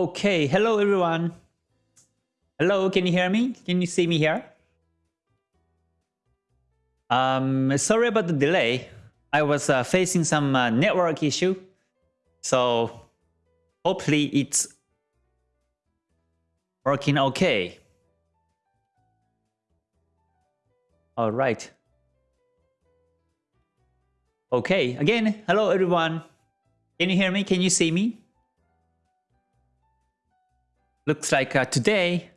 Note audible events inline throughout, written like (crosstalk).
Okay, hello everyone. Hello, can you hear me? Can you see me here? Um, sorry about the delay. I was uh, facing some uh, network issue. So hopefully it's working okay. All right. Okay, again, hello everyone. Can you hear me? Can you see me? Looks like uh, today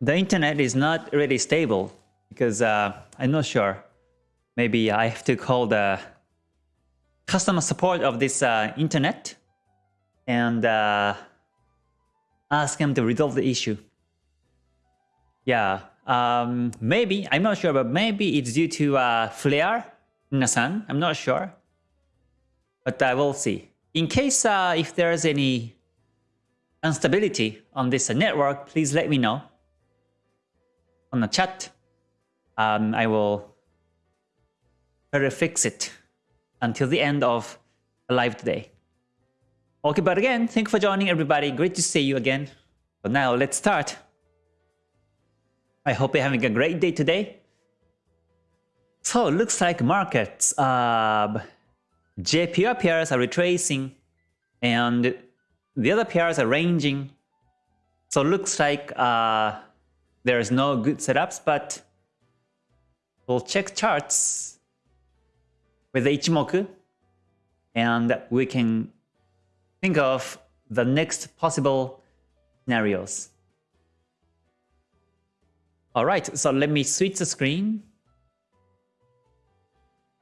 the internet is not really stable because uh, I'm not sure. Maybe I have to call the customer support of this uh, internet and uh, ask them to resolve the issue. Yeah, um, maybe, I'm not sure, but maybe it's due to uh, flare in the sun. I'm not sure. But I will see. In case uh, if there's any instability on this network, please let me know on the chat. Um, I will try to fix it until the end of the live today. Okay, but again, thank you for joining everybody. Great to see you again. But now let's start. I hope you're having a great day today. So it looks like markets, uh, JPY pairs are retracing and the other pairs are ranging. So looks like uh, there's no good setups, but we'll check charts with the Ichimoku and we can think of the next possible scenarios. Alright, so let me switch the screen.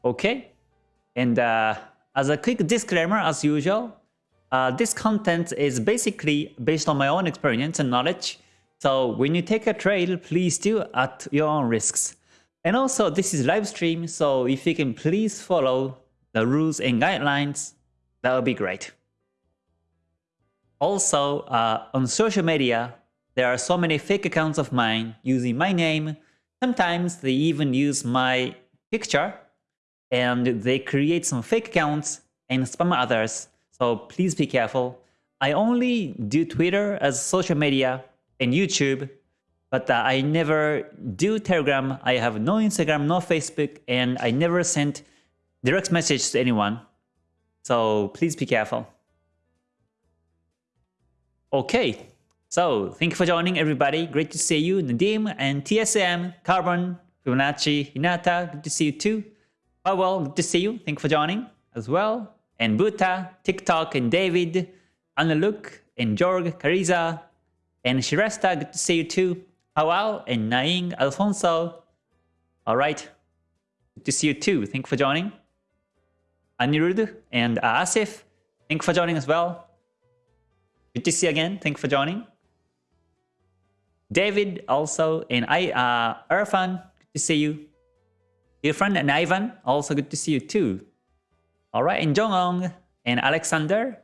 Okay, and uh, as a quick disclaimer, as usual, uh, this content is basically based on my own experience and knowledge. So when you take a trade, please do at your own risks. And also, this is live stream, so if you can please follow the rules and guidelines, that would be great. Also, uh, on social media, there are so many fake accounts of mine using my name. Sometimes they even use my picture and they create some fake accounts and spam others. So please be careful. I only do Twitter as social media and YouTube, but uh, I never do Telegram. I have no Instagram, no Facebook, and I never sent direct message to anyone. So please be careful. Okay, so thank you for joining everybody. Great to see you, Nadim and TSM, Carbon, Fibonacci, Hinata. Good to see you too. Well, good to see you. Thank you for joining as well. And Buta, TikTok, and David, Annaluk, and Jorg, Cariza, and Shiresta. Good to see you too. Hawal and Naing, Alfonso. All right. Good to see you too. Thank you for joining. Anirudh and Asif. Thank you for joining as well. Good to see you again. Thank you for joining. David also and I uh Irfan, good to see you. Irfan and Ivan, also good to see you too. Alright, and Jongong and Alexander.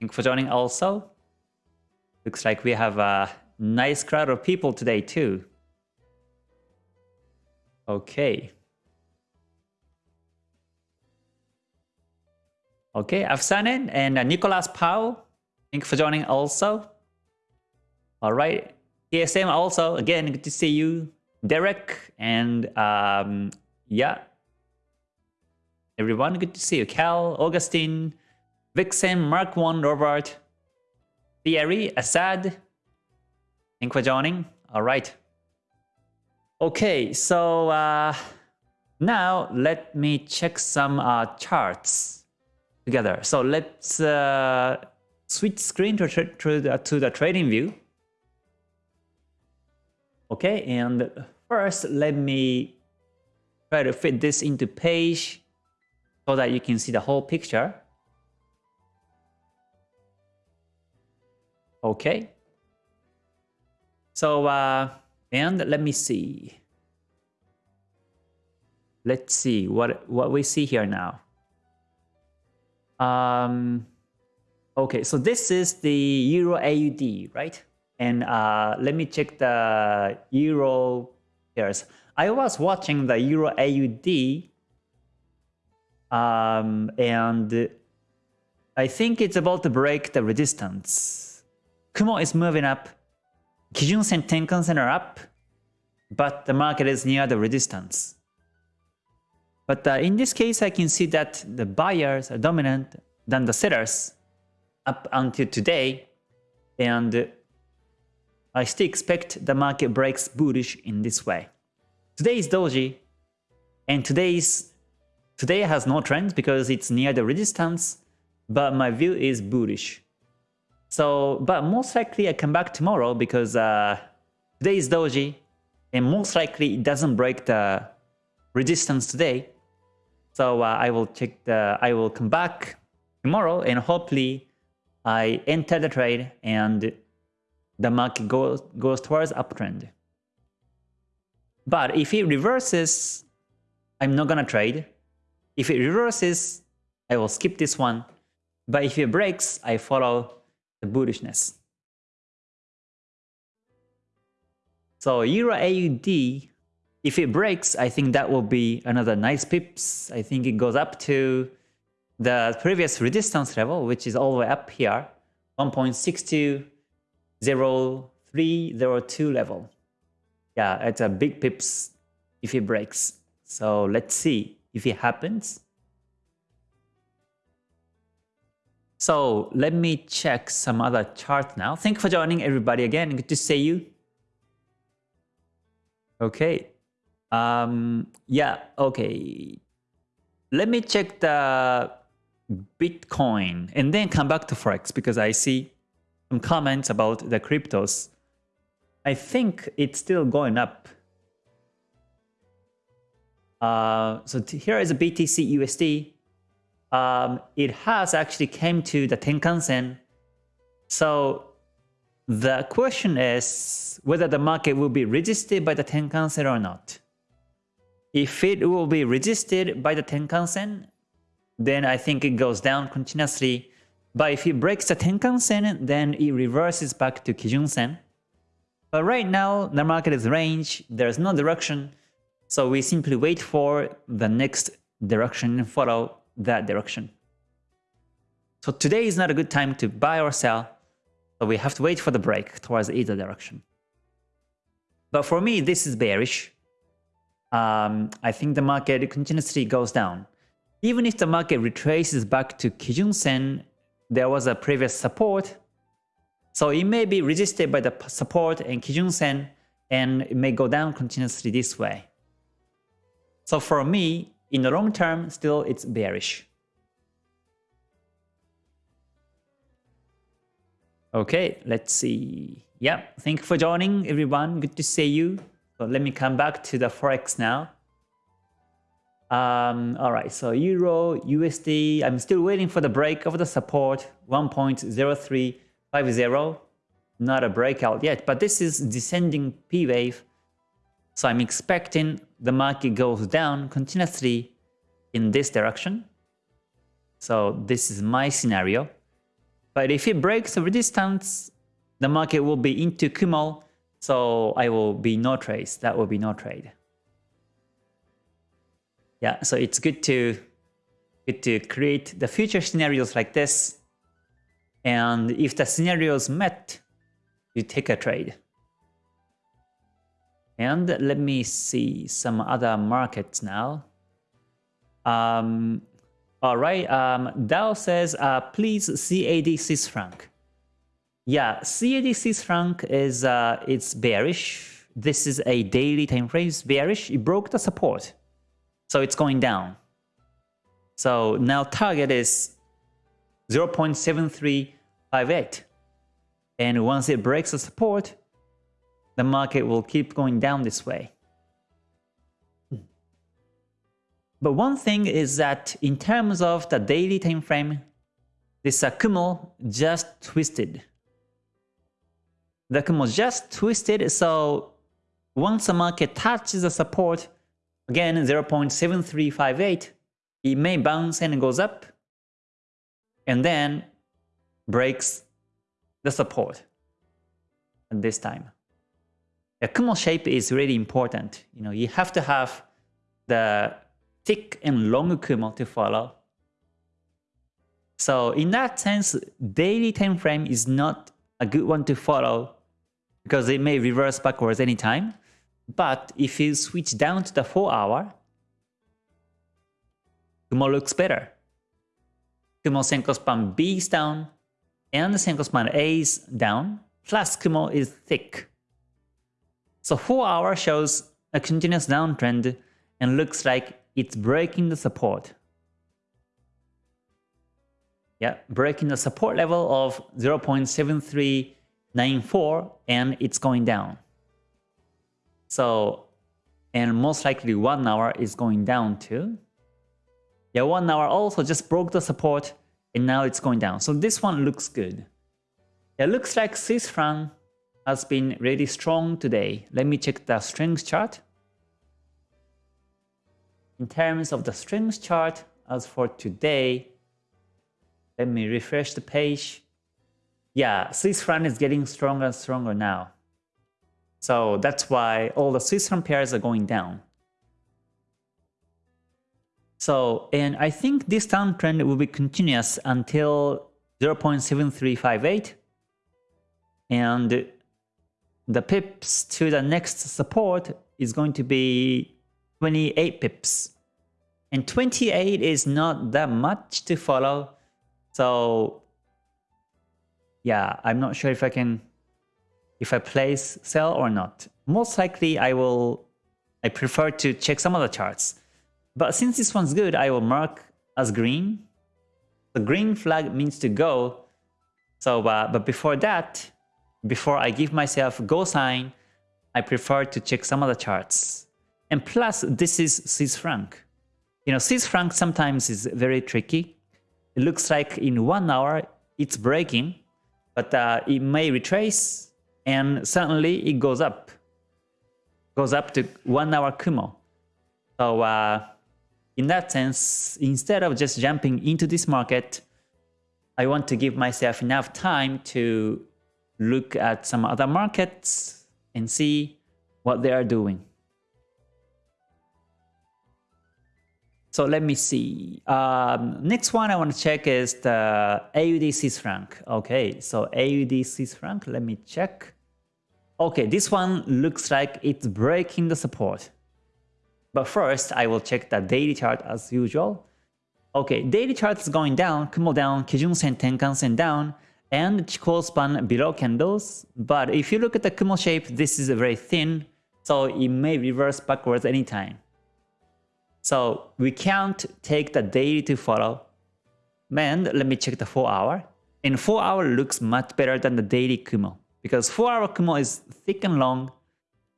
Thank you for joining also. Looks like we have a nice crowd of people today too. Okay. Okay, Afsanen and uh, Nicolas thank you for joining also. All right, TSM also, again, good to see you. Derek and um, yeah, everyone, good to see you. Cal, Augustine, Vixen, Mark 1, Robert, Thierry, Assad, thank you for joining. All right. Okay, so uh, now let me check some uh, charts together. So let's uh, switch screen to, to, the, to the trading view. Okay, and first let me try to fit this into page so that you can see the whole picture. Okay. So, uh, and let me see. Let's see what, what we see here now. Um, okay, so this is the Euro AUD, right? And uh, let me check the Euro pairs. I was watching the Euro AUD um, and I think it's about to break the resistance. Kumo is moving up. Kijun-sen, Tenkan-sen are up, but the market is near the resistance. But uh, in this case, I can see that the buyers are dominant than the sellers up until today. And I still expect the market breaks bullish in this way. Today is doji, and today's today has no trend because it's near the resistance, but my view is bullish. So, but most likely I come back tomorrow because uh, today is doji, and most likely it doesn't break the resistance today. So uh, I will check the, I will come back tomorrow and hopefully I enter the trade and the market goes, goes towards uptrend. But if it reverses, I'm not gonna trade. If it reverses, I will skip this one. But if it breaks, I follow the bullishness. So Euro AUD if it breaks, I think that will be another nice pips. I think it goes up to the previous resistance level, which is all the way up here, 1.620302 level. Yeah, it's a big pips if it breaks. So let's see if it happens. So let me check some other chart now. Thank you for joining everybody again. Good to see you. Okay, um, yeah, okay. Let me check the Bitcoin and then come back to Forex because I see some comments about the cryptos. I think it's still going up. Uh, so here is a BTC USD. Um, it has actually came to the Tenkan Sen. So the question is whether the market will be resisted by the Tenkan Sen or not. If it will be resisted by the Tenkan-sen, then I think it goes down continuously. But if it breaks the Tenkan-sen, then it reverses back to Kijun-sen. But right now, the market is range, there's no direction, so we simply wait for the next direction and follow that direction. So today is not a good time to buy or sell, so we have to wait for the break towards either direction. But for me, this is bearish um, I think the market continuously goes down. Even if the market retraces back to Kijun-sen, there was a previous support. So it may be resisted by the support and Kijun-sen and it may go down continuously this way. So for me, in the long term, still it's bearish. Okay, let's see. Yeah, thank you for joining everyone. Good to see you. So let me come back to the Forex now. Um, all right, so Euro, USD, I'm still waiting for the break of the support, 1.0350. Not a breakout yet, but this is descending P wave. So I'm expecting the market goes down continuously in this direction. So this is my scenario. But if it breaks the resistance, the market will be into Kumo so I will be no trades. That will be no trade. Yeah, so it's good to good to create the future scenarios like this. And if the scenarios met, you take a trade. And let me see some other markets now. Um, all right, um, Dao says, uh, please CAD Swiss franc. Yeah, CAD Swiss franc is uh, it's bearish. This is a daily time frame. It's bearish. It broke the support, so it's going down. So now target is 0.7358, and once it breaks the support, the market will keep going down this way. But one thing is that in terms of the daily time frame, this Kumo just twisted the Kumo just twisted, so once the market touches the support, again 0.7358, it may bounce and goes up, and then breaks the support at this time. The Kumo shape is really important. You know, you have to have the thick and long Kumo to follow. So in that sense, daily time frame is not a good one to follow because it may reverse backwards anytime. But if you switch down to the 4 hour, Kumo looks better. Kumo Senkou span B is down and Senkou span A is down, plus Kumo is thick. So 4 hour shows a continuous downtrend and looks like it's breaking the support. Yeah, breaking the support level of 0.7394 and it's going down. So, and most likely one hour is going down too. Yeah, one hour also just broke the support and now it's going down. So this one looks good. It looks like Swiss franc has been really strong today. Let me check the strength chart. In terms of the strength chart, as for today, let me refresh the page. Yeah, Swiss franc is getting stronger and stronger now. So that's why all the Swiss franc pairs are going down. So, and I think this downtrend will be continuous until 0.7358 and the pips to the next support is going to be 28 pips. And 28 is not that much to follow. So yeah, I'm not sure if I can, if I place sell or not. Most likely I will, I prefer to check some other charts. But since this one's good, I will mark as green. The green flag means to go. So, uh, but before that, before I give myself go sign, I prefer to check some other charts. And plus, this is Swiss franc. You know, Swiss franc sometimes is very tricky. It looks like in one hour it's breaking, but uh, it may retrace and suddenly it goes up. Goes up to one hour Kumo. So uh, in that sense, instead of just jumping into this market, I want to give myself enough time to look at some other markets and see what they are doing. So let me see. Um, next one I want to check is the AUD Swiss franc. Okay, so AUD Swiss franc, let me check. Okay, this one looks like it's breaking the support. But first, I will check the daily chart as usual. Okay, daily chart is going down, Kumo down, Kijun Sen, Tenkan Sen down, and Chikou span below candles. But if you look at the Kumo shape, this is very thin, so it may reverse backwards anytime. So we can't take the daily to follow. And let me check the 4 hour. And 4 hour looks much better than the daily Kumo. Because 4 hour Kumo is thick and long,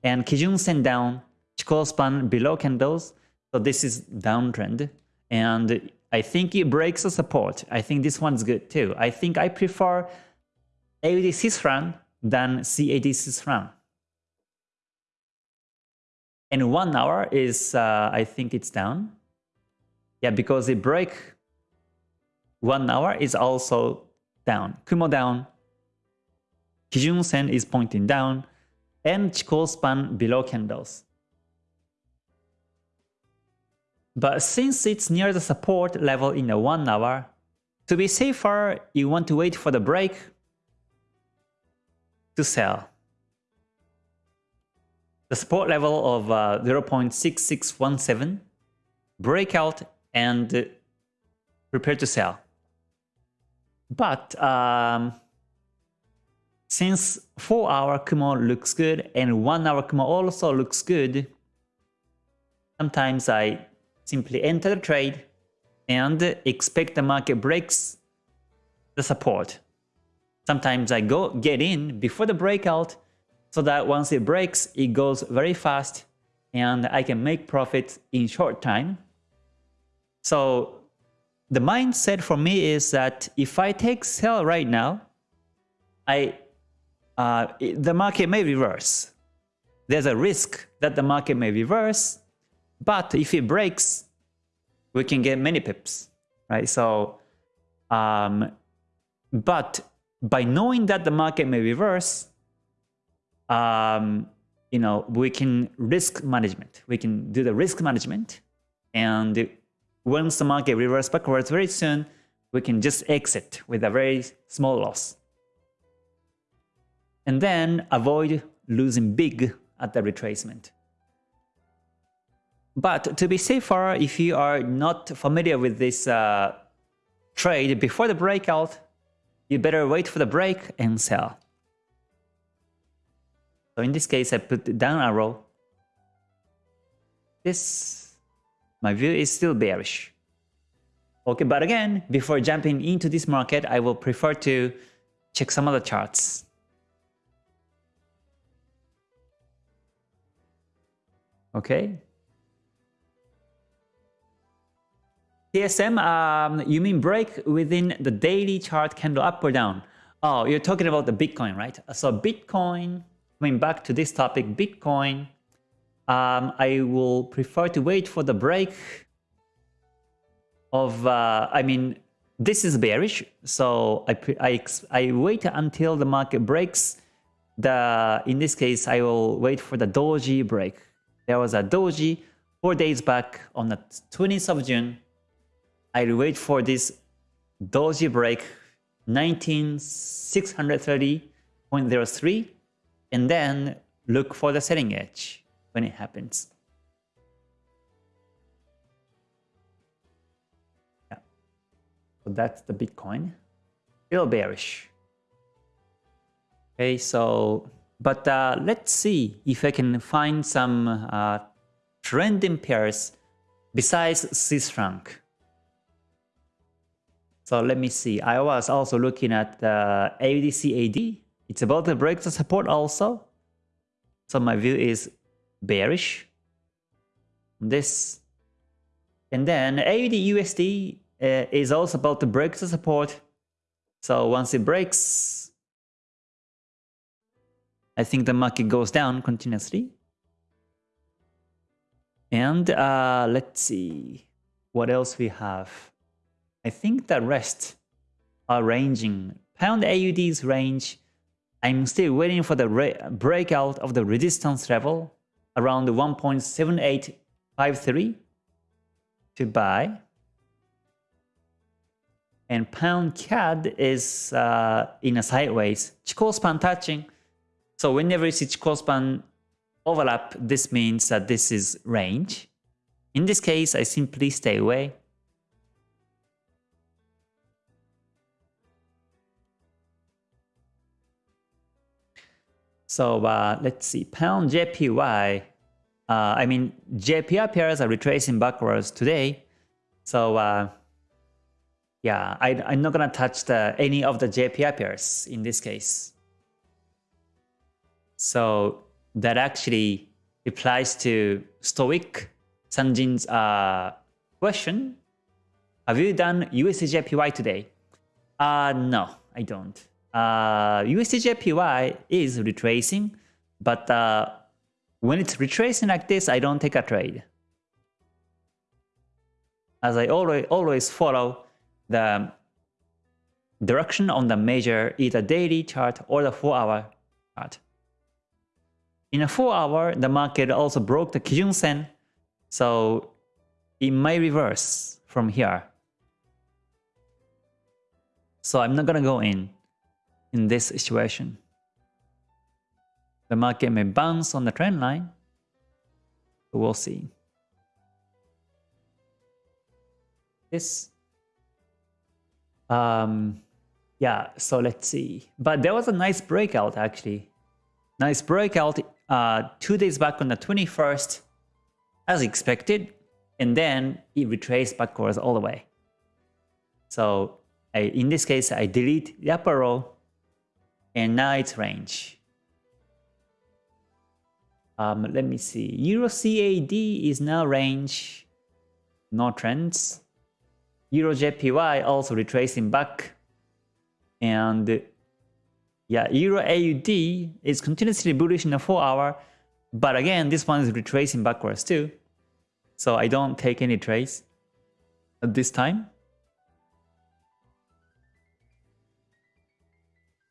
and Kijun Sen down, Chikou span below candles. So this is downtrend. And I think it breaks the support. I think this one's good too. I think I prefer AUD franc than CAD franc. And one hour is, uh, I think it's down. Yeah, because it break one hour is also down. Kumo down. Kijun Sen is pointing down. And Chikou span below candles. But since it's near the support level in a 1 hour, to be safer, you want to wait for the break to sell. The support level of uh, 0.6617, breakout and prepare to sell. But um, since 4 hour Kumo looks good and 1 hour Kumo also looks good, sometimes I simply enter the trade and expect the market breaks the support. Sometimes I go get in before the breakout so that once it breaks, it goes very fast and I can make profits in short time. So the mindset for me is that if I take sell right now, I uh, the market may reverse. There's a risk that the market may reverse but if it breaks, we can get many pips, right? So, um, but by knowing that the market may reverse, um, you know, we can risk management. We can do the risk management. And once the market reverses backwards very soon, we can just exit with a very small loss. And then avoid losing big at the retracement. But to be safer, if you are not familiar with this uh, trade before the breakout, you better wait for the break and sell. So in this case, I put down arrow. This, my view is still bearish. Okay, but again, before jumping into this market, I will prefer to check some other charts. Okay. TSM, um, you mean break within the daily chart candle up or down? Oh, you're talking about the Bitcoin, right? So Bitcoin, coming back to this topic, Bitcoin, um, I will prefer to wait for the break of, uh, I mean, this is bearish, so I, I, I wait until the market breaks. The In this case, I will wait for the doji break. There was a doji four days back on the 20th of June. I'll wait for this doji break 19630.03 and then look for the selling edge when it happens. Yeah. So that's the Bitcoin. Still bearish. Okay, so, but uh, let's see if I can find some uh, trending pairs besides Swiss franc. So let me see. I was also looking at uh. It's about to break the support also. So my view is bearish. This. And then AUD USD uh, is also about to break the support. So once it breaks, I think the market goes down continuously. And uh, let's see what else we have. I think the rest are ranging. Pound AUD's range, I'm still waiting for the breakout of the resistance level around 1.7853 to buy and pound CAD is uh, in a sideways. Chikou span touching. So whenever you see Chikou span overlap, this means that this is range. In this case, I simply stay away. So uh, let's see, pound JPY. Uh, I mean, JPY pairs are retracing backwards today. So uh, yeah, I, I'm not gonna touch the, any of the JPY pairs in this case. So that actually applies to Stoic Sanjin's uh, question. Have you done USDJPY today? Uh, no, I don't. Uh, USDJPY is retracing, but uh, when it's retracing like this, I don't take a trade. As I always, always follow the direction on the major either daily chart or the 4-hour chart. In a 4-hour, the market also broke the Kijun Sen, so it may reverse from here. So I'm not gonna go in in this situation. The market may bounce on the trend line, we'll see. This um, yeah, so let's see. But there was a nice breakout actually. Nice breakout uh, two days back on the 21st as expected. And then it retraced backwards all the way. So I, in this case, I delete the upper row and now it's range. Um, let me see. Euro CAD is now range, no trends. Euro JPY also retracing back. And yeah, Euro AUD is continuously bullish in the 4 hour. But again, this one is retracing backwards too. So I don't take any trades at this time.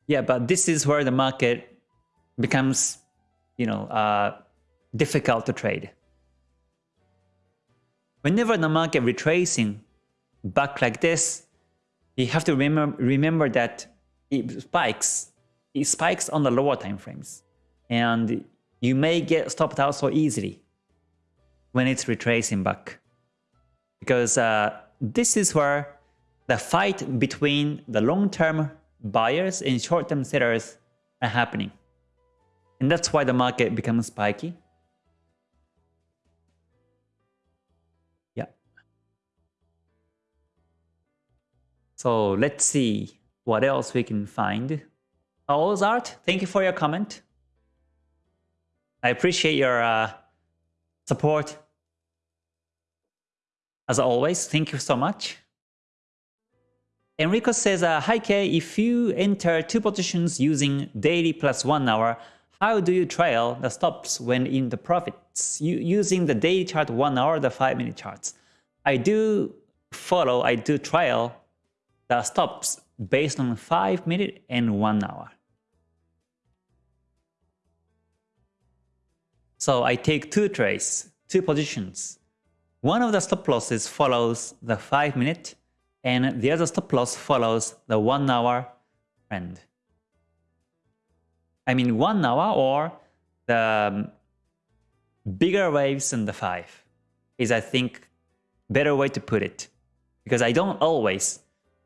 Yeah, but this is where the market becomes, you know, uh, difficult to trade. Whenever the market retracing back like this, you have to remember remember that it spikes it spikes on the lower time frames and you may get stopped out so easily when it's retracing back because uh, this is where the fight between the long-term buyers and short-term sellers are happening and that's why the market becomes spiky Yeah. So let's see what else we can find. Ozart, thank you for your comment. I appreciate your uh, support. As always, thank you so much. Enrico says, uh, Hi Kay, if you enter two positions using daily plus one hour, how do you trail the stops when in the profits? You, using the daily chart one hour, the five minute charts. I do follow, I do trail the stops based on 5 minute and 1 hour. So I take two trades, two positions. One of the stop losses follows the 5 minute and the other stop loss follows the 1 hour trend. I mean 1 hour or the bigger waves than the 5 is I think better way to put it. Because I don't always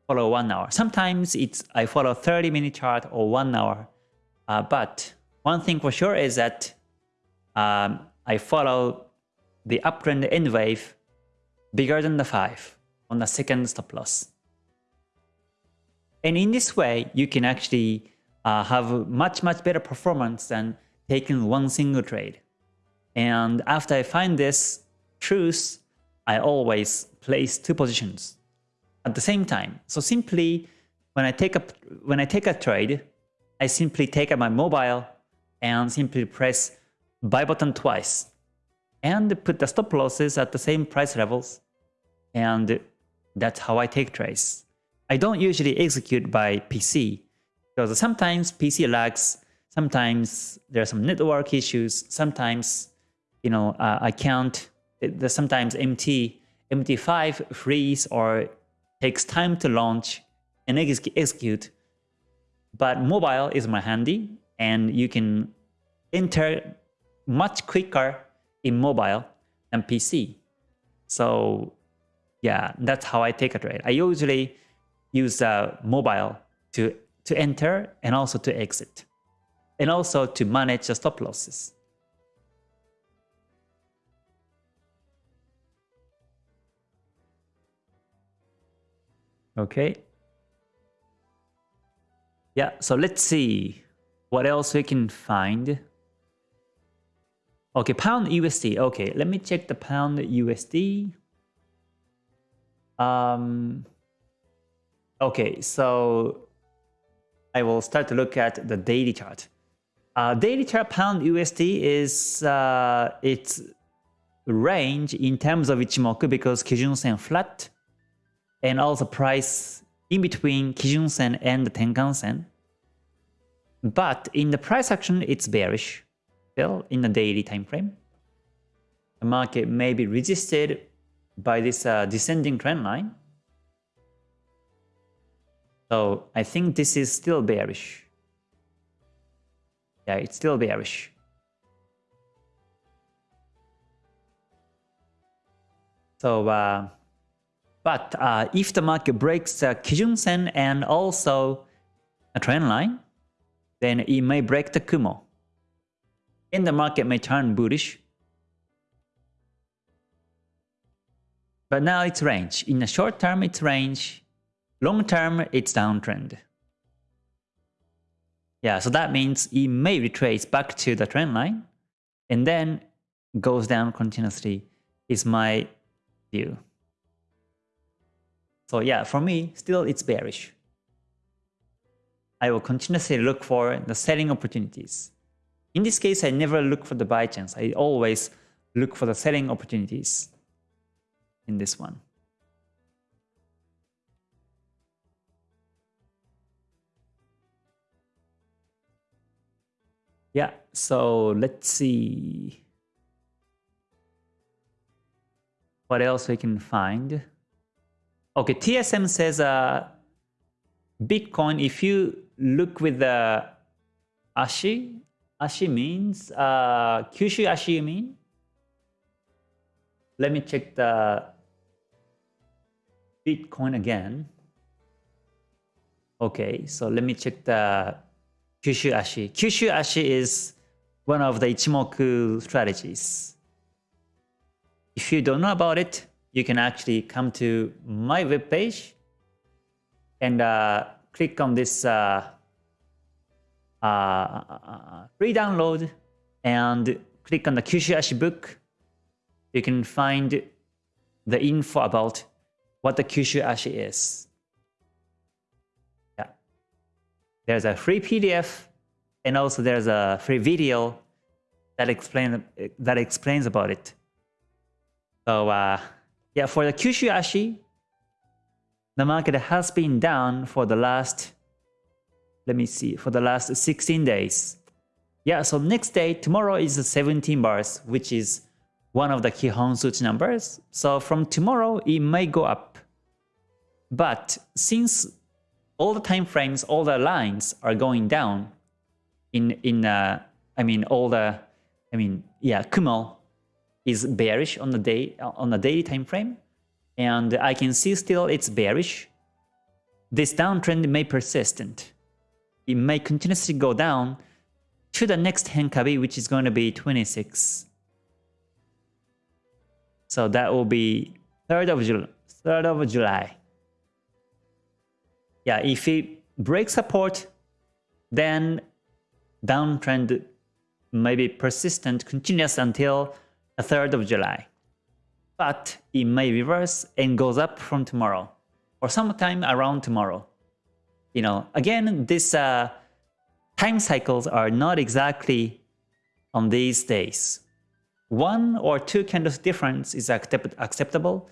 follow one hour. Sometimes it's I follow 30 minute chart or one hour. Uh, but one thing for sure is that um, I follow the uptrend end wave bigger than the 5 on the second stop loss. And in this way, you can actually uh, have much, much better performance than taking one single trade. And after I find this truth, I always place two positions at the same time. So simply when I take a when I take a trade, I simply take my mobile and simply press buy button twice and put the stop losses at the same price levels and that's how I take trades. I don't usually execute by PC because sometimes PC lags, sometimes there are some network issues, sometimes you know uh, I can't, sometimes MT, MT5 freeze or takes time to launch and ex execute. But mobile is more handy and you can enter much quicker in mobile than PC. So yeah, that's how I take a trade. I usually use uh, mobile to, to enter and also to exit. And also to manage the stop losses. Okay. Yeah, so let's see what else we can find. Okay, pound USD. Okay, let me check the pound USD. Um, okay, so I will start to look at the daily chart. Uh, daily chart pound USD is uh, its range in terms of Ichimoku because Kijun Sen flat and also price in between Kijun Sen and the Tenkan Sen. But in the price action, it's bearish still in the daily time frame. The market may be resisted by this uh, descending trend line. So I think this is still bearish. Yeah, it's still bearish. So uh, but uh, if the market breaks the Kijun Sen and also a trend line, then it may break the Kumo. And the market may turn bullish. But now it's range. In the short term, it's range. Long term, it's downtrend. Yeah, so that means it may retrace back to the trend line and then goes down continuously is my view. So yeah, for me, still it's bearish. I will continuously look for the selling opportunities. In this case, I never look for the buy chance. I always look for the selling opportunities in this one. Yeah, so let's see what else we can find. Okay, TSM says uh, Bitcoin, if you look with the Ashi, Ashi means, uh, Kyushu Ashi you mean? Let me check the Bitcoin again. Okay, so let me check the Kyushu Ashi. Kyushu Ashi is one of the Ichimoku strategies. If you don't know about it, you can actually come to my webpage and uh, click on this uh, uh, uh free download and click on the Kyushu Ashi book. You can find the info about what the Kyushu Ashi is. Yeah. There's a free PDF and also there's a free video that explain that explains about it. So uh, yeah, for the Kyushu Ashi, the market has been down for the last, let me see, for the last 16 days. Yeah, so next day, tomorrow is 17 bars, which is one of the Kihon Suchi numbers. So from tomorrow, it may go up. But since all the time frames, all the lines are going down in, in uh, I mean, all the, I mean, yeah, Kumo is bearish on the day on the daily time frame and I can see still it's bearish. This downtrend may persistent. It may continuously go down to the next Henkabi which is going to be 26. So that will be 3rd of July. 3rd of July. Yeah, if it breaks support, then downtrend may be persistent, continuous until the 3rd of July. But it may reverse and goes up from tomorrow or sometime around tomorrow. You know, again, these uh, time cycles are not exactly on these days. One or two candles difference is accept acceptable.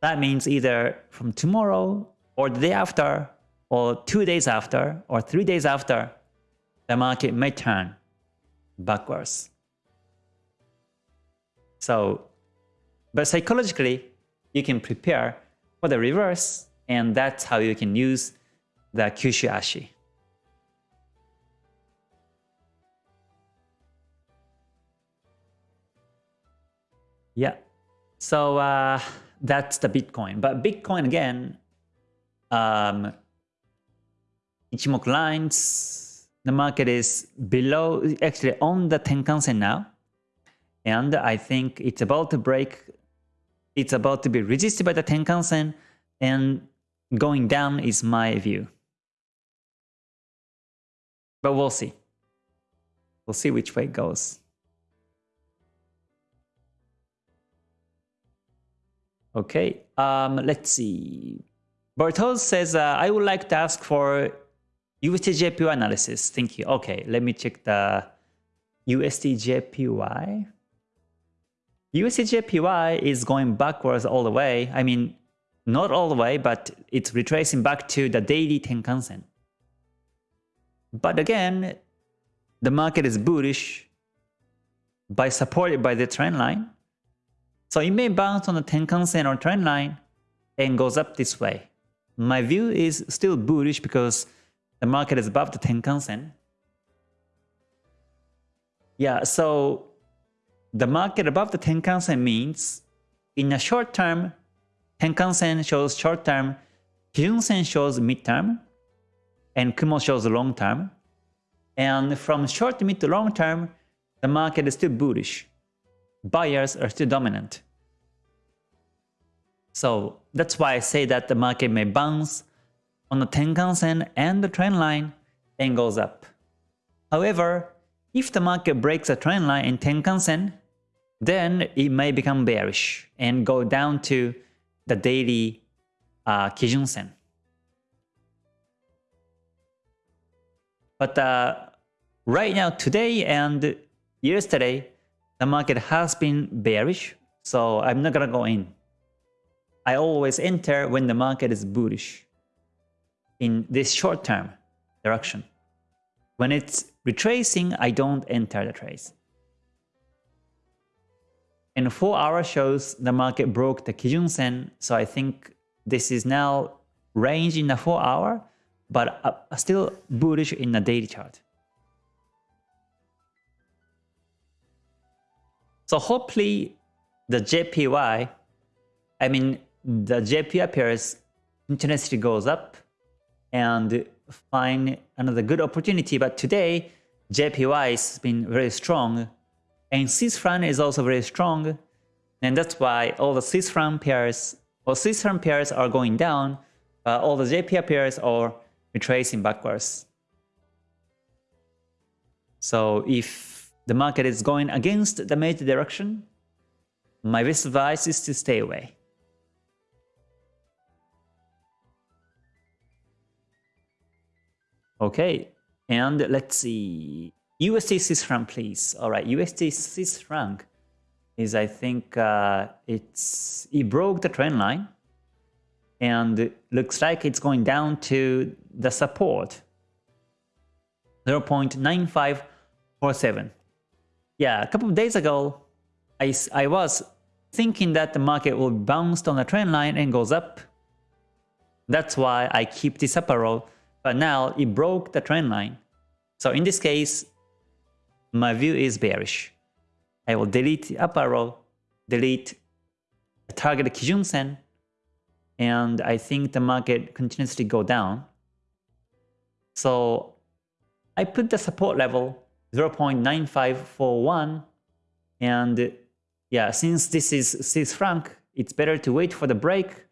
That means either from tomorrow or the day after or two days after or three days after, the market may turn backwards. So, but psychologically, you can prepare for the reverse, and that's how you can use the Kyushu Ashi. Yeah, so uh, that's the Bitcoin. But Bitcoin again, um, Ichimoku lines, the market is below, actually on the Tenkan-sen now. And I think it's about to break, it's about to be resisted by the Tenkan-sen and going down is my view. But we'll see. We'll see which way it goes. Okay, um, let's see. Bartos says, uh, I would like to ask for USDJPY analysis. Thank you. Okay, let me check the USDJPY. USDJPY is going backwards all the way. I mean, not all the way, but it's retracing back to the daily Tenkan-sen. But again, the market is bullish by supported by the trend line. So it may bounce on the Tenkan-sen or trend line and goes up this way. My view is still bullish because the market is above the Tenkan-sen. Yeah, so the market above the Tenkan-sen means in a short term, Tenkan-sen shows short term, Kijun-sen shows mid term, and Kumo shows long term. And from short to mid to long term, the market is still bullish. Buyers are still dominant. So that's why I say that the market may bounce on the Tenkan-sen and the trend line and goes up. However, if the market breaks a trend line in Tenkan-sen, then it may become bearish and go down to the daily uh, Kijun Sen. But uh, right now, today and yesterday, the market has been bearish, so I'm not gonna go in. I always enter when the market is bullish in this short-term direction. When it's retracing, I don't enter the trades. And 4 hour shows the market broke the Kijun Sen, so I think this is now range in the 4 hour, but uh, still bullish in the daily chart. So hopefully the JPY, I mean the JPY pairs intensity goes up and find another good opportunity. But today JPY has been very strong and Swiss franc is also very strong. And that's why all the Swiss franc pairs or Swiss franc pairs are going down, but all the JPY pairs are retracing backwards. So if the market is going against the major direction, my best advice is to stay away. Okay, and let's see. USD Swiss franc, please. All right, USD Swiss franc is I think uh, it's it broke the trend line and looks like it's going down to the support 0.9547. Yeah, a couple of days ago, I, I was thinking that the market will bounce on the trend line and goes up. That's why I keep this upper row, but now it broke the trend line. So in this case, my view is bearish. I will delete the up arrow, delete the target Kijun Sen, and I think the market continuously go down. So I put the support level 0.9541 and yeah, since this is Swiss franc, it's better to wait for the break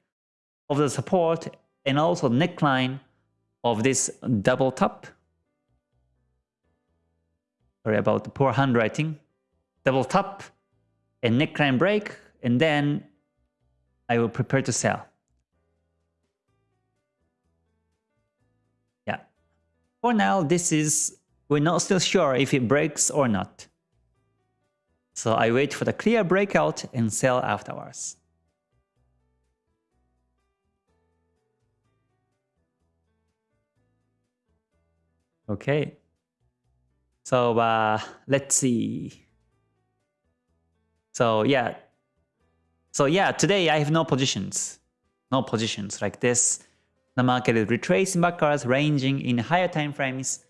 of the support and also neckline of this double top sorry about the poor handwriting, double top and neckline break, and then I will prepare to sell. Yeah. For now, this is, we're not still sure if it breaks or not. So I wait for the clear breakout and sell afterwards. Okay. So uh, let's see. So yeah. So yeah, today I have no positions. No positions like this. The market is retracing backwards, ranging in higher time frames.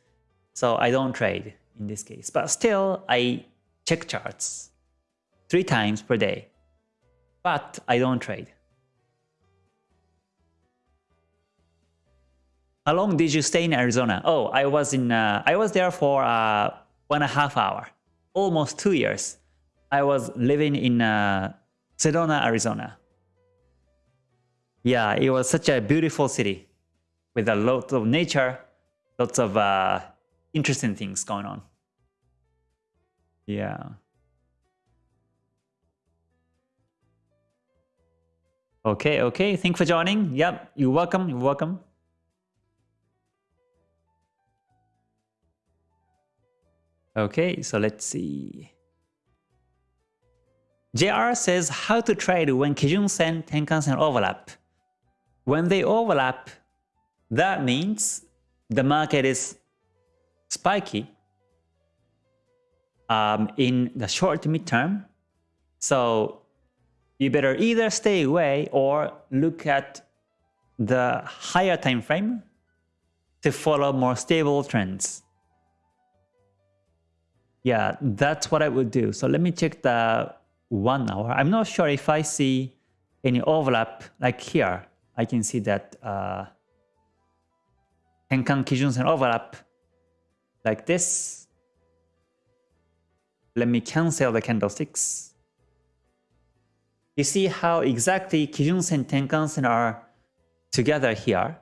So I don't trade in this case. But still, I check charts three times per day. But I don't trade. How long did you stay in Arizona? Oh, I was in. Uh, I was there for uh, one and a half hour, almost two years. I was living in uh, Sedona, Arizona. Yeah, it was such a beautiful city with a lot of nature, lots of uh, interesting things going on. Yeah. Okay, okay. Thanks for joining. Yep, you're welcome. You're welcome. Okay, so let's see. JR says how to trade when Kijun Sen, Tenkan Sen overlap. When they overlap, that means the market is spiky um, in the short to midterm. So you better either stay away or look at the higher time frame to follow more stable trends. Yeah, that's what I would do. So let me check the one hour. I'm not sure if I see any overlap like here. I can see that uh, Tenkan Kijun Sen overlap like this. Let me cancel the candlesticks. You see how exactly Kijun Sen Tenkan Sen are together here.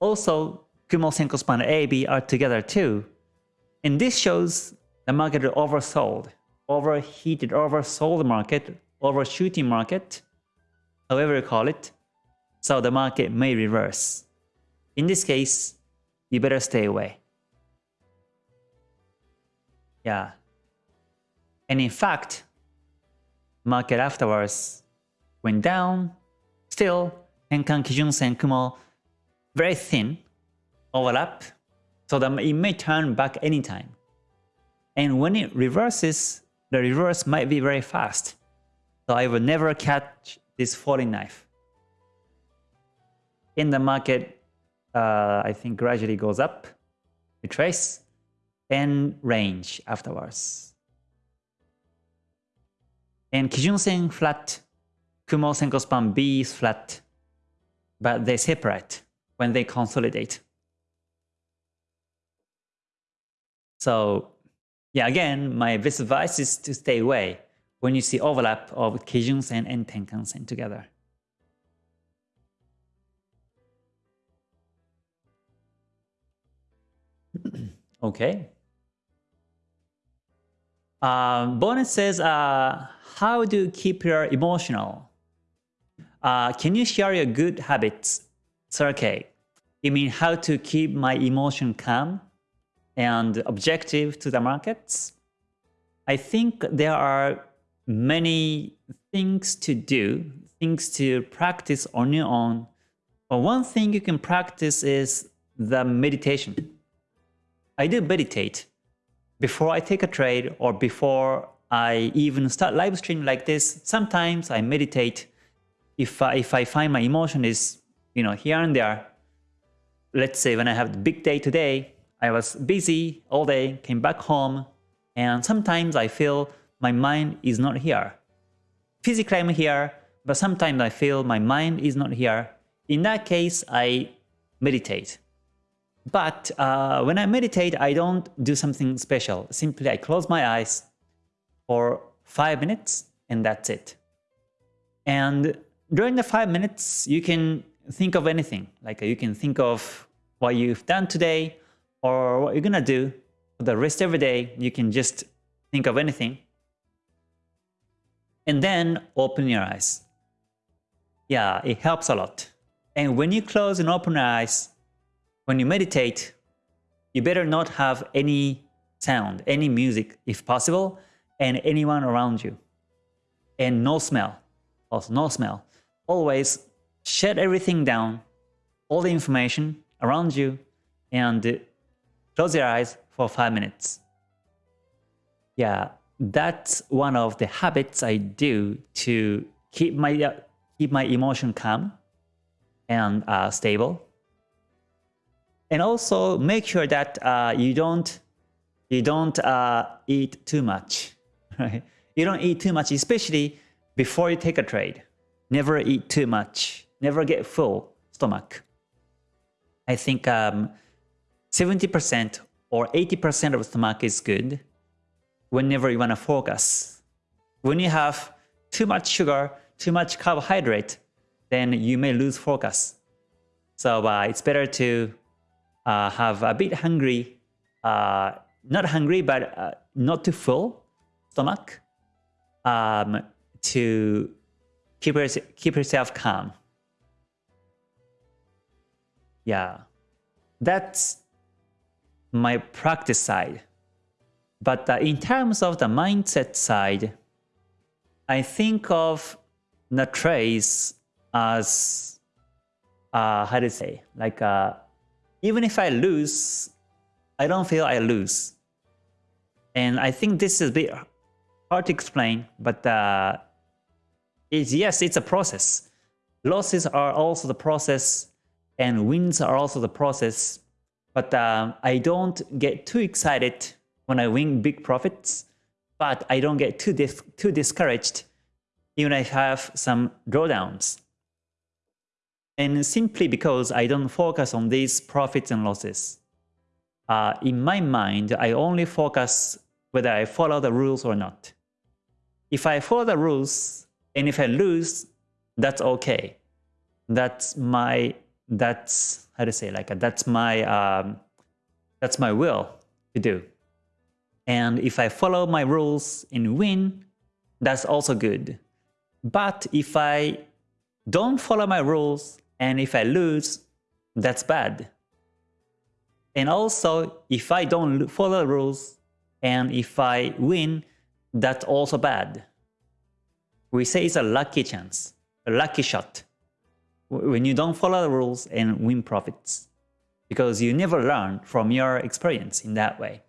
Also, Kumo Senkou Span A, B are together too. And this shows the market oversold, overheated, oversold market, overshooting market, however you call it. So the market may reverse. In this case, you better stay away. Yeah. And in fact, market afterwards went down, still Tenkan Kijun Sen Kumo very thin, overlap, so that it may turn back anytime. And when it reverses, the reverse might be very fast. So I will never catch this falling knife. in the market, uh, I think gradually goes up, retrace, and range afterwards. And Kijun Sen flat, Kumo Senkou span B is flat, but they separate when they consolidate. So yeah, again, my best advice is to stay away when you see overlap of Kijun Sen and Tenkan Sen together. (clears throat) okay. Uh, bonus says, uh, how do you keep your emotional? Uh, can you share your good habits? Sir K. You mean how to keep my emotion calm and objective to the markets? I think there are many things to do, things to practice on your own. But one thing you can practice is the meditation. I do meditate before I take a trade or before I even start live stream like this. Sometimes I meditate if I, if I find my emotion is you know here and there. Let's say when I have the big day today, I was busy all day, came back home, and sometimes I feel my mind is not here. Physically I'm here, but sometimes I feel my mind is not here. In that case, I meditate. But uh, when I meditate, I don't do something special. Simply I close my eyes for 5 minutes and that's it. And during the 5 minutes, you can think of anything. Like you can think of what you've done today or what you're gonna do for the rest of the day. You can just think of anything. And then open your eyes. Yeah, it helps a lot. And when you close and open your eyes, when you meditate, you better not have any sound, any music if possible, and anyone around you. And no smell, also no smell. Always shut everything down, all the information around you, and close your eyes for 5 minutes. Yeah, that's one of the habits I do to keep my, uh, keep my emotion calm and uh, stable and also make sure that uh, you don't you don't uh, eat too much. (laughs) Right? You don't eat too much, especially before you take a trade. Never eat too much. Never get full stomach. I think 70% um, or 80% of stomach is good whenever you want to focus. When you have too much sugar, too much carbohydrate, then you may lose focus. So uh, it's better to uh, have a bit hungry, uh, not hungry, but uh, not too full stomach um, to keep, her, keep yourself calm. Yeah, that's my practice side. But uh, in terms of the mindset side, I think of the trace as, uh, how to say, like a even if I lose, I don't feel I lose. And I think this is a bit hard to explain, but uh, it's, yes, it's a process. Losses are also the process, and wins are also the process. But uh, I don't get too excited when I win big profits, but I don't get too, dis too discouraged even if I have some drawdowns and simply because I don't focus on these profits and losses. Uh, in my mind, I only focus whether I follow the rules or not. If I follow the rules and if I lose, that's okay. That's my, that's, how to say, like, that's my, um, that's my will to do. And if I follow my rules and win, that's also good. But if I don't follow my rules and if I lose, that's bad. And also, if I don't follow rules and if I win, that's also bad. We say it's a lucky chance, a lucky shot, when you don't follow the rules and win profits, because you never learn from your experience in that way.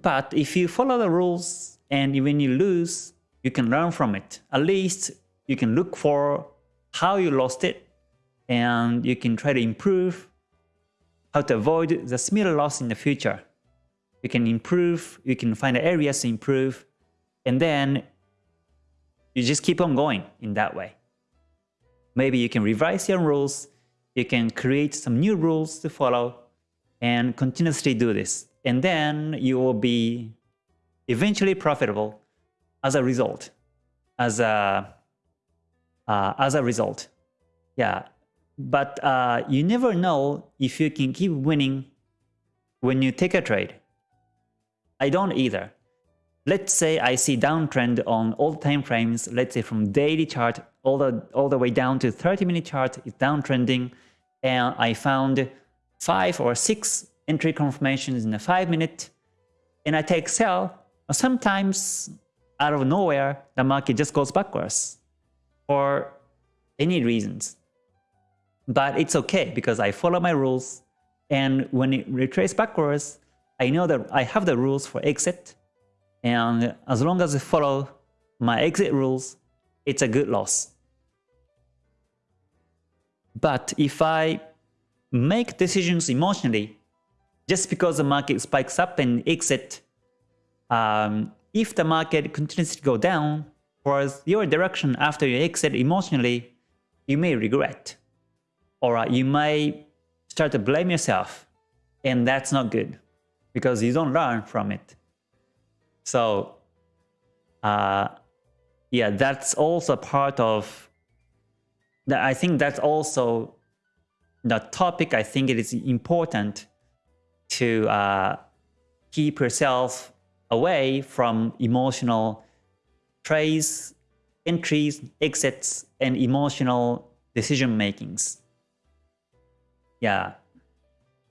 But if you follow the rules and when you lose, you can learn from it. At least you can look for how you lost it and you can try to improve how to avoid the similar loss in the future. You can improve, you can find areas to improve, and then you just keep on going in that way. Maybe you can revise your rules, you can create some new rules to follow, and continuously do this. And then you will be eventually profitable as a result. As a, uh, as a result. Yeah, but uh, you never know if you can keep winning when you take a trade. I don't either. Let's say I see downtrend on all time frames, let's say from daily chart all the, all the way down to 30 minute chart is downtrending and I found 5 or 6 entry confirmations in a 5 minute and I take sell. Sometimes out of nowhere the market just goes backwards for any reasons. But it's okay because I follow my rules and when it retraces backwards I know that I have the rules for exit and as long as I follow my exit rules, it's a good loss. But if I make decisions emotionally, just because the market spikes up and exit, um, if the market continues to go down towards your direction after you exit emotionally, you may regret. Or you may start to blame yourself, and that's not good because you don't learn from it. So, uh, yeah, that's also part of that. I think that's also the topic. I think it is important to uh, keep yourself away from emotional trades, entries, exits, and emotional decision makings. Yeah,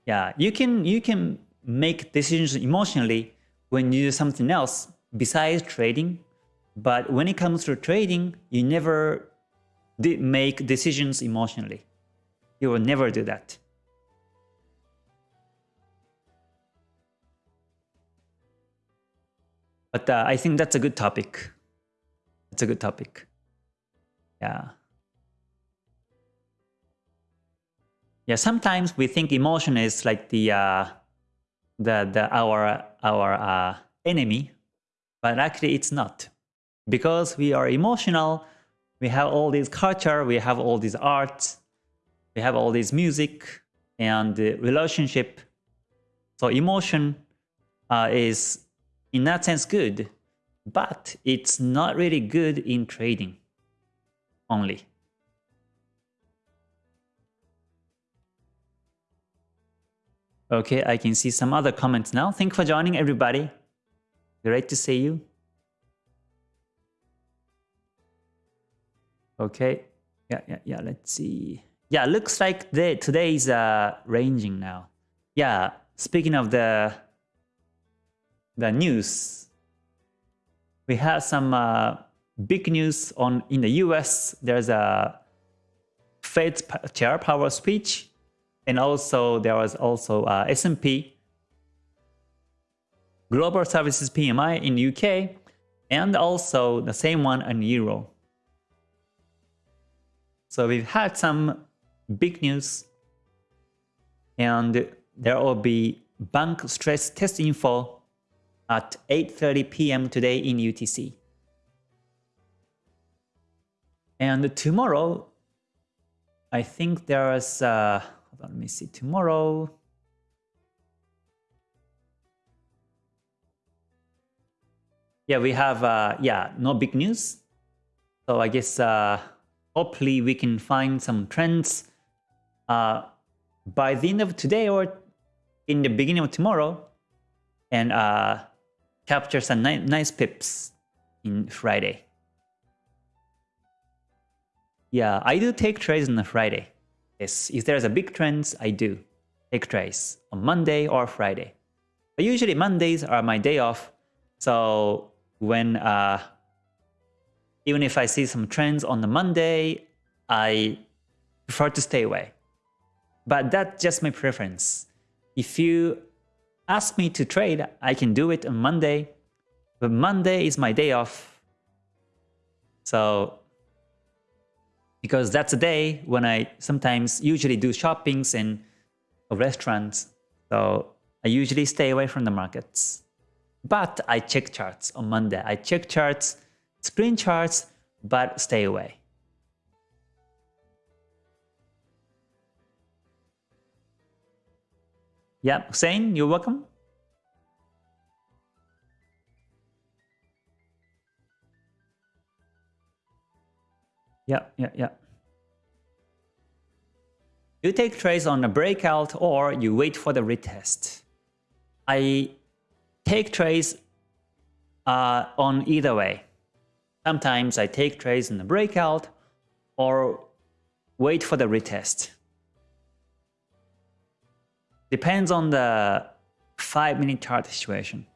yeah, you can you can make decisions emotionally when you do something else besides trading. But when it comes to trading, you never make decisions emotionally. You will never do that. But uh, I think that's a good topic. That's a good topic. Yeah. Yeah, sometimes we think emotion is like the uh, the, the our our uh, enemy, but actually it's not. Because we are emotional, we have all this culture, we have all these arts, we have all this music and relationship. So emotion uh, is in that sense good, but it's not really good in trading only. Okay, I can see some other comments now. Thank you for joining everybody. Great to see you. Okay, yeah, yeah, yeah, let's see. Yeah, looks like the, today is uh, ranging now. Yeah, speaking of the the news, we have some uh, big news on in the US. There's a Fed chair Powell speech and also there was also uh, S&P Global Services PMI in UK and also the same one in Euro. So we've had some big news and there will be bank stress test info at 8.30 p.m. today in UTC. And tomorrow, I think there's uh, let me see tomorrow. Yeah, we have, uh, yeah, no big news. So I guess uh, hopefully we can find some trends uh, by the end of today or in the beginning of tomorrow and uh, capture some ni nice pips in Friday. Yeah, I do take trades on a Friday. Yes, if there's a big trend, I do take trades on Monday or Friday. But usually Mondays are my day off, so when uh, even if I see some trends on the Monday, I prefer to stay away. But that's just my preference. If you ask me to trade, I can do it on Monday, but Monday is my day off. So because that's a day when I sometimes usually do shoppings and restaurants. So I usually stay away from the markets. But I check charts on Monday. I check charts, screen charts, but stay away. Yeah, Hussein, you're welcome. Yeah, yeah, yeah. You take trades on a breakout or you wait for the retest. I take trades uh, on either way. Sometimes I take trades in the breakout or wait for the retest. Depends on the 5 minute chart situation.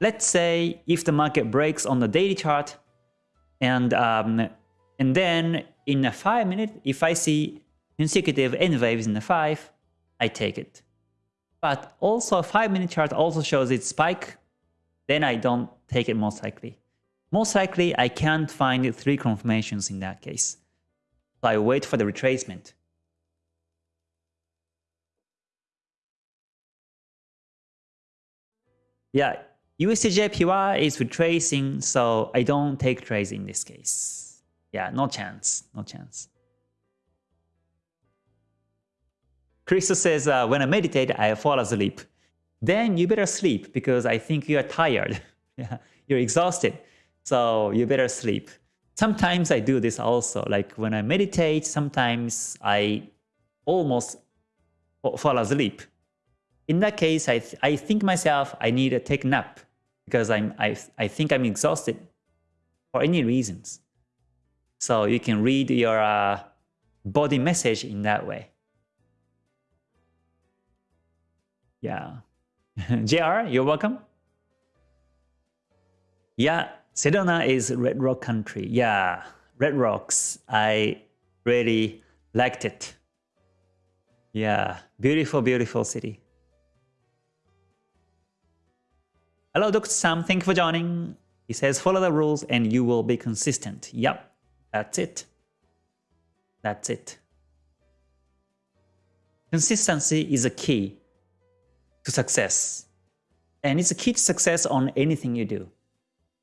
Let's say if the market breaks on the daily chart and um, and then in a 5 minute, if I see consecutive N waves in the 5, I take it. But also a 5 minute chart also shows its spike, then I don't take it most likely. Most likely I can't find three confirmations in that case. So I wait for the retracement. Yeah, USDJPY is retracing, so I don't take trades in this case. Yeah, no chance, no chance. Christo says, uh, when I meditate, I fall asleep. Then you better sleep because I think you are tired. (laughs) yeah, you're exhausted. So you better sleep. Sometimes I do this also. Like when I meditate, sometimes I almost fall asleep. In that case, I, th I think myself, I need to take a nap because I'm, I, I think I'm exhausted for any reasons. So you can read your uh, body message in that way. Yeah. (laughs) JR, you're welcome. Yeah, Sedona is Red Rock country. Yeah, Red Rocks. I really liked it. Yeah, beautiful, beautiful city. Hello, Dr. Sam. Thank you for joining. He says, follow the rules and you will be consistent. Yep, that's it. That's it. Consistency is a key to success. And it's a key to success on anything you do.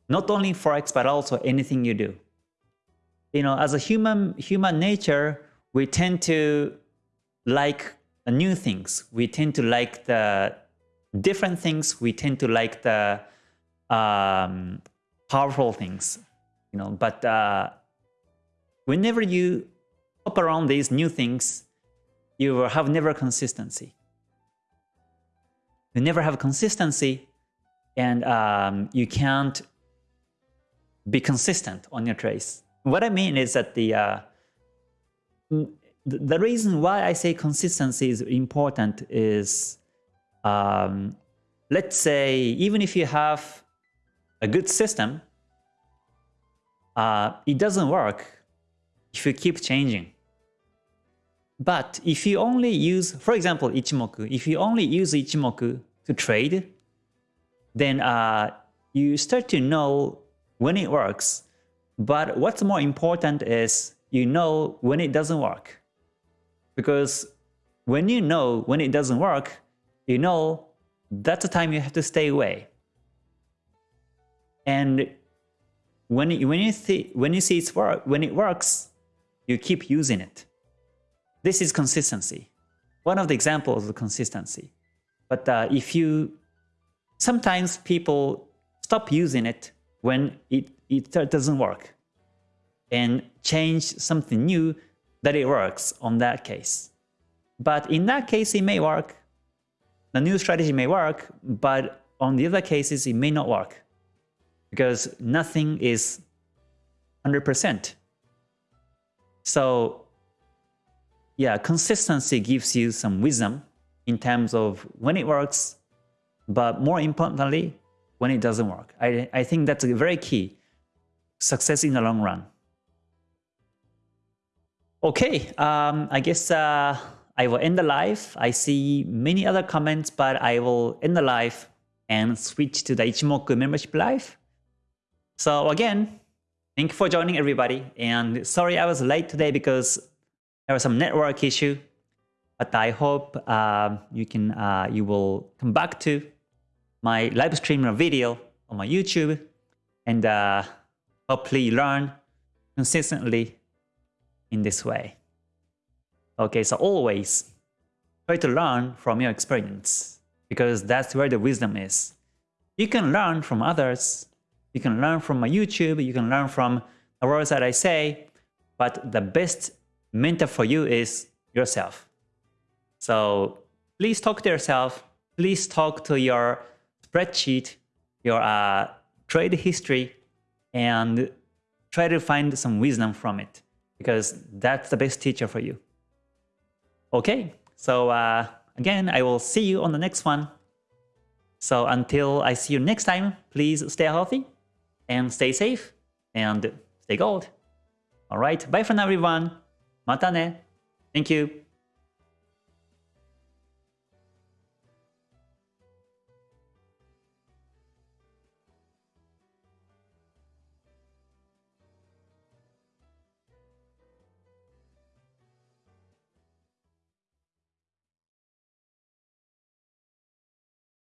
Not only Forex, but also anything you do. You know, as a human, human nature, we tend to like new things. We tend to like the different things. We tend to like the um, powerful things. You know, but uh, whenever you hop around these new things, you have never consistency you never have consistency and um, you can't be consistent on your trades. What I mean is that the uh, the reason why I say consistency is important is um, let's say even if you have a good system, uh, it doesn't work if you keep changing. But if you only use, for example, Ichimoku, if you only use Ichimoku to trade, then uh, you start to know when it works. But what's more important is you know when it doesn't work. Because when you know when it doesn't work, you know that's the time you have to stay away. And when you, when you see when you see it's work when it works, you keep using it. This is consistency. One of the examples of consistency. But uh, if you, sometimes people stop using it when it, it doesn't work and change something new that it works on that case. But in that case, it may work. The new strategy may work, but on the other cases, it may not work because nothing is 100%. So yeah, consistency gives you some wisdom in terms of when it works, but more importantly, when it doesn't work. I, I think that's a very key success in the long run. Okay, um, I guess uh, I will end the live. I see many other comments, but I will end the live and switch to the Ichimoku membership live. So again, Thank you for joining everybody. And sorry I was late today because there was some network issue. But I hope uh, you can uh, you will come back to my live stream or video on my YouTube and uh, hopefully learn consistently in this way. Okay, so always try to learn from your experience because that's where the wisdom is. You can learn from others, you can learn from my YouTube, you can learn from the words that I say, but the best mentor for you is yourself. So please talk to yourself, please talk to your spreadsheet, your uh, trade history, and try to find some wisdom from it because that's the best teacher for you. Okay, so uh, again, I will see you on the next one. So until I see you next time, please stay healthy and stay safe and stay gold. Alright, bye for now everyone. Mata ne. Thank you.